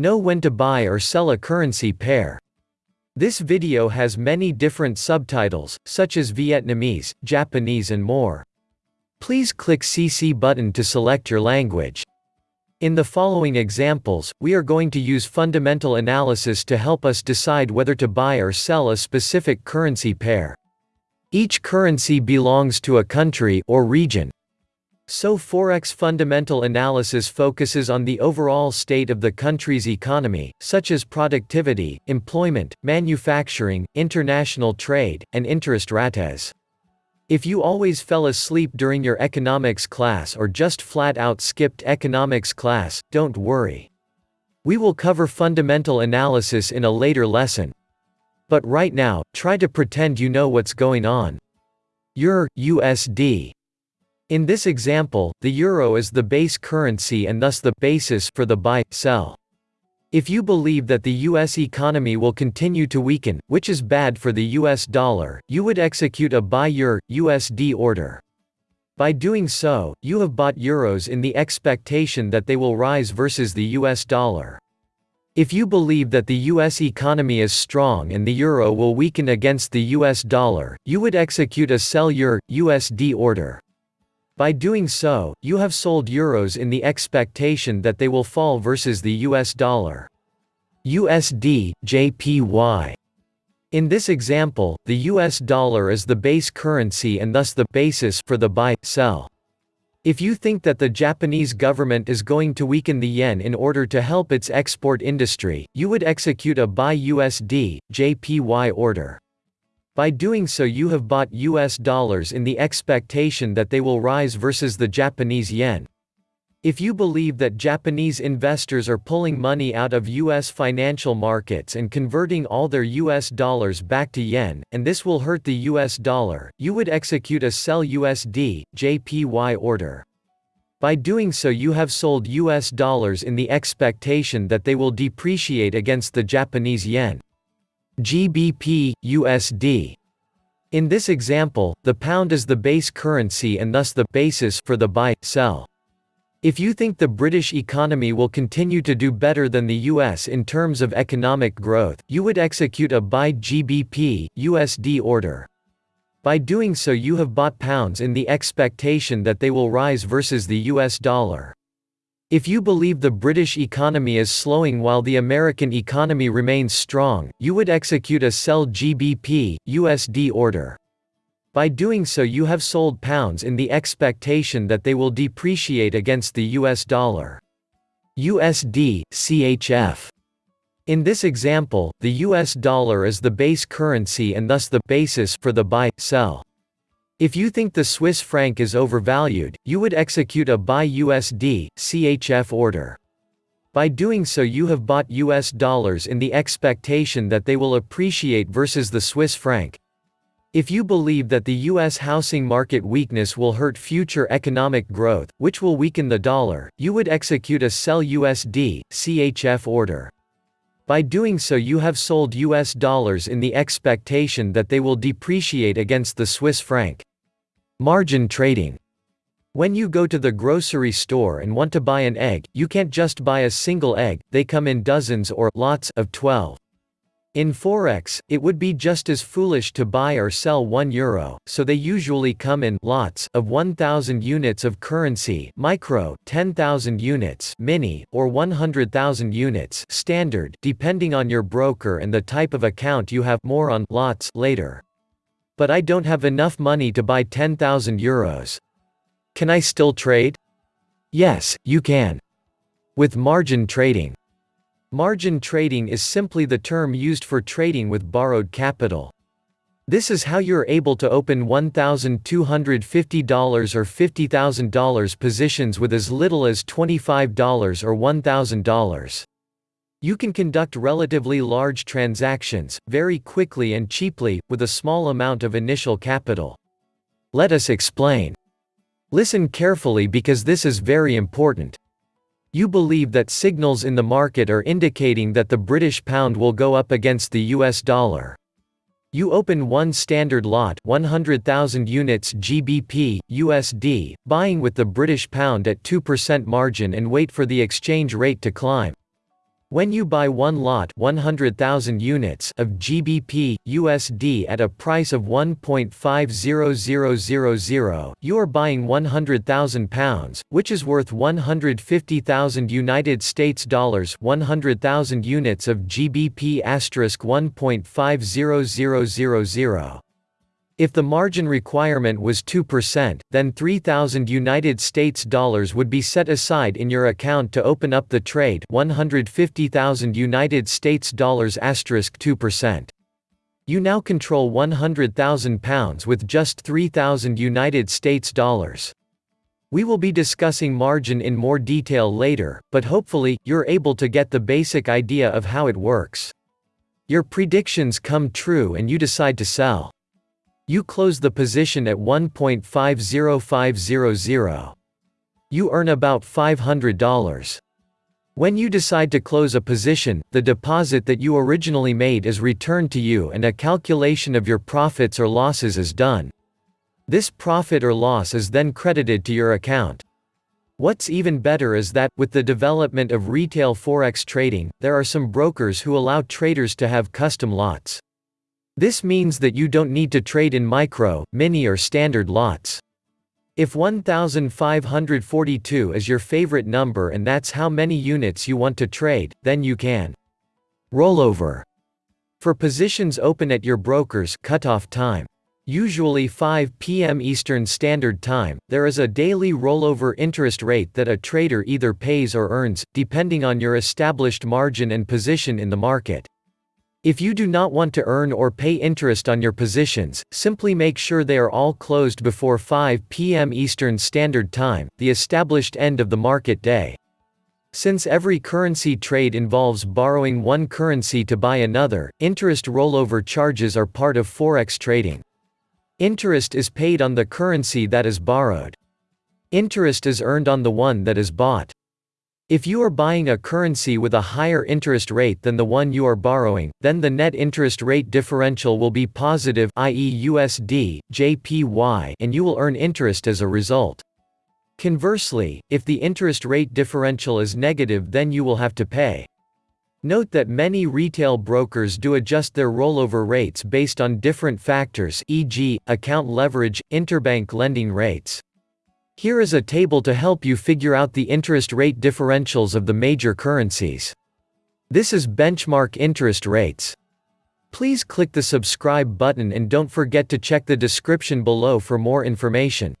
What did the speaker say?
Know when to buy or sell a currency pair. This video has many different subtitles, such as Vietnamese, Japanese and more. Please click CC button to select your language. In the following examples, we are going to use fundamental analysis to help us decide whether to buy or sell a specific currency pair. Each currency belongs to a country or region, so Forex fundamental analysis focuses on the overall state of the country's economy, such as productivity, employment, manufacturing, international trade, and interest rates. If you always fell asleep during your economics class or just flat out skipped economics class, don't worry. We will cover fundamental analysis in a later lesson. But right now, try to pretend you know what's going on. EUR USD in this example, the euro is the base currency and thus the basis for the buy, sell. If you believe that the US economy will continue to weaken, which is bad for the US dollar, you would execute a buy EUR USD order. By doing so, you have bought euros in the expectation that they will rise versus the US dollar. If you believe that the US economy is strong and the euro will weaken against the US dollar, you would execute a sell EUR USD order. By doing so, you have sold euros in the expectation that they will fall versus the US dollar. USD, JPY. In this example, the US dollar is the base currency and thus the basis for the buy, sell. If you think that the Japanese government is going to weaken the yen in order to help its export industry, you would execute a buy USD, JPY order. By doing so you have bought US dollars in the expectation that they will rise versus the Japanese yen. If you believe that Japanese investors are pulling money out of US financial markets and converting all their US dollars back to yen, and this will hurt the US dollar, you would execute a sell USD, JPY order. By doing so you have sold US dollars in the expectation that they will depreciate against the Japanese yen. GBP, USD. In this example, the pound is the base currency and thus the basis for the buy, sell. If you think the British economy will continue to do better than the US in terms of economic growth, you would execute a buy GBP, USD order. By doing so you have bought pounds in the expectation that they will rise versus the US dollar. If you believe the British economy is slowing while the American economy remains strong, you would execute a sell GBP, USD order. By doing so you have sold pounds in the expectation that they will depreciate against the US dollar. USD, CHF. In this example, the US dollar is the base currency and thus the basis for the buy, sell. If you think the Swiss franc is overvalued, you would execute a buy USD, CHF order. By doing so you have bought US dollars in the expectation that they will appreciate versus the Swiss franc. If you believe that the US housing market weakness will hurt future economic growth, which will weaken the dollar, you would execute a sell USD, CHF order. By doing so you have sold US dollars in the expectation that they will depreciate against the Swiss franc. Margin trading. When you go to the grocery store and want to buy an egg, you can't just buy a single egg, they come in dozens or lots of 12. In Forex, it would be just as foolish to buy or sell 1 euro, so they usually come in lots of 1000 units of currency, micro 10,000 units, mini or 100,000 units, standard, depending on your broker and the type of account you have, more on lots later. But I don't have enough money to buy 10,000 euros. Can I still trade? Yes, you can. With margin trading. Margin trading is simply the term used for trading with borrowed capital. This is how you're able to open $1,250 or $50,000 positions with as little as $25 or $1,000. You can conduct relatively large transactions, very quickly and cheaply, with a small amount of initial capital. Let us explain. Listen carefully because this is very important. You believe that signals in the market are indicating that the British pound will go up against the US dollar. You open one standard lot 100,000 units GBP, USD, buying with the British pound at 2% margin and wait for the exchange rate to climb. When you buy one lot 100,000 units of GBP, USD at a price of 1.50000, you are buying 100,000 pounds, which is worth 150,000 United States dollars 100,000 units of GBP 1.50000. If the margin requirement was 2%, then 3000 United States dollars would be set aside in your account to open up the trade 150,000 United States dollars asterisk 2%. You now control 100,000 pounds with just 3000 United States dollars. We will be discussing margin in more detail later, but hopefully, you're able to get the basic idea of how it works. Your predictions come true and you decide to sell. You close the position at 1.50500. You earn about $500. When you decide to close a position, the deposit that you originally made is returned to you and a calculation of your profits or losses is done. This profit or loss is then credited to your account. What's even better is that, with the development of retail forex trading, there are some brokers who allow traders to have custom lots. This means that you don't need to trade in micro, mini or standard lots. If 1542 is your favorite number and that's how many units you want to trade, then you can. Rollover. For positions open at your broker's cutoff time. Usually 5 p.m. Eastern Standard Time, there is a daily rollover interest rate that a trader either pays or earns, depending on your established margin and position in the market. If you do not want to earn or pay interest on your positions, simply make sure they are all closed before 5 p.m. Eastern Standard Time, the established end of the market day. Since every currency trade involves borrowing one currency to buy another, interest rollover charges are part of forex trading. Interest is paid on the currency that is borrowed. Interest is earned on the one that is bought. If you are buying a currency with a higher interest rate than the one you are borrowing, then the net interest rate differential will be positive i.e. USD, JPY and you will earn interest as a result. Conversely, if the interest rate differential is negative then you will have to pay. Note that many retail brokers do adjust their rollover rates based on different factors e.g., account leverage, interbank lending rates. Here is a table to help you figure out the interest rate differentials of the major currencies. This is benchmark interest rates. Please click the subscribe button and don't forget to check the description below for more information.